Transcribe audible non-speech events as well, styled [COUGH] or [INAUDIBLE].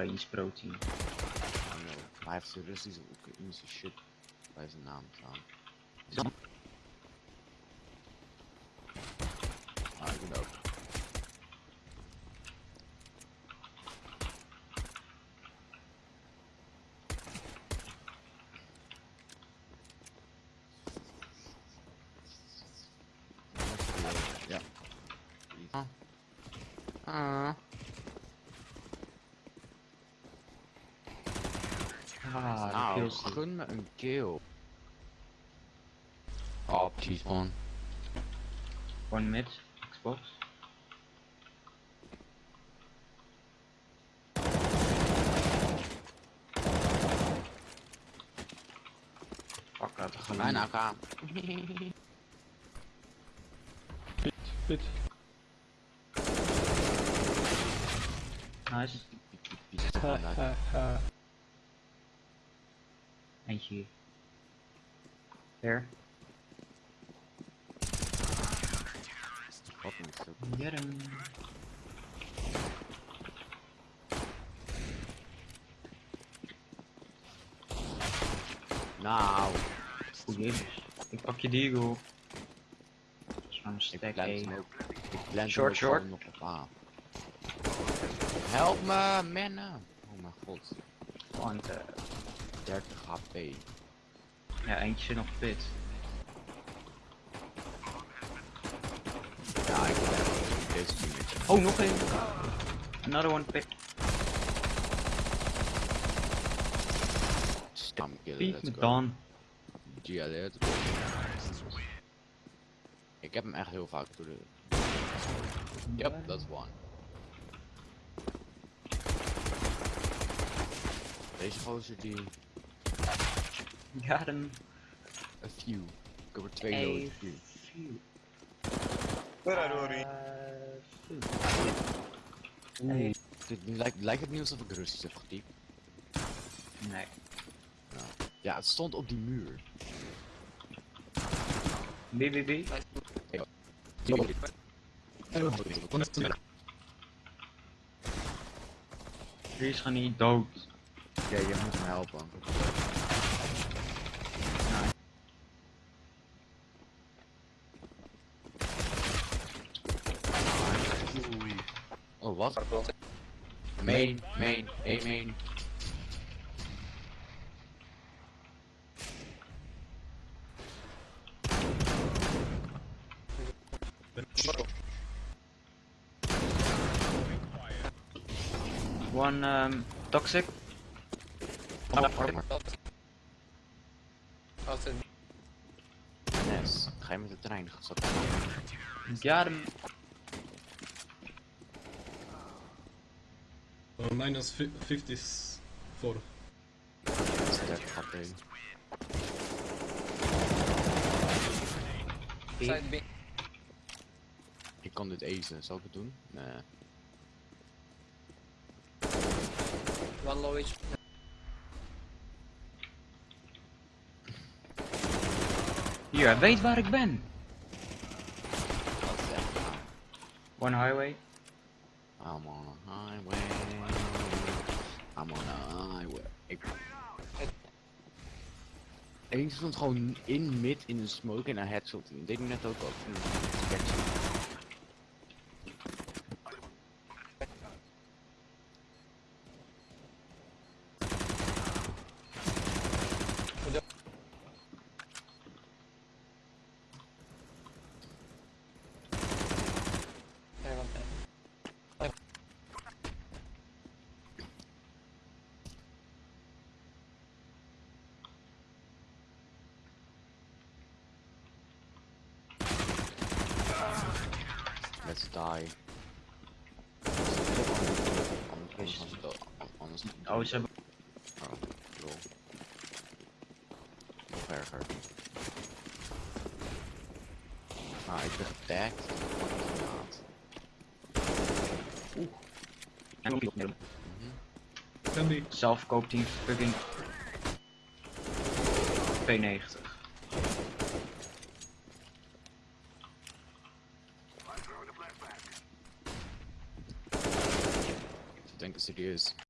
Oekraïns protein. Maar hij heeft zijn Russische Oekraïnse shit bij zijn naam staan. Ah, ik ben ook. Ja. Ah. Ah. Ah, de Nou, killstreak. gun me een kill. Oh, cheese man. One mid, Xbox. Fuck, laat er Mijn gewoon. AK. Pit, pit. Nice. Eentje hier. There. Get him. Nou, Goed jezus. Ik pak je maar een ik stack. Ik Short, short. nog op A. Help me, mannen. Oh mijn god. Want, eh, 30 HP. ja, eentje zit nog pit. Ja, ik ben echt deze teametje. Oh, nog één. Another one pit. Stam killen, let's go. dan. Let's go. Ik heb hem echt heel vaak door de... Yep, that's one. Deze gozer die... [LAUGHS] Got him. A few. Ik heb er twee nodig. Ori? Uh. Oeh. Dit lijkt, lijkt het niet alsof ik Russisch heb getypt. Nee. Ja, het stond op die muur. BBB. Die is gewoon niet dood. Ja, je moet hem helpen. Wat? Main, main, A main. One um, toxic. Nes, ga je met de trein? Got him. Uh, minus fi- 54. Sterk HP. Side B. Ik kan dit azen, zal ik het doen? Nee. One low HP. Hier, hij weet waar ik ben. Dat is echt gaaf. One highway. I'm on a highway. I'm on a highway. Ik... Eén stond gewoon in mid in een smoke en een headshot. Dat deed ik net ook al. Let's die. Oh, ze hebben... Oh, lol. Nog erger. Ah, ik ben getagd. Mhm. Can be. Zelf koopt hij fucking... 92. the city is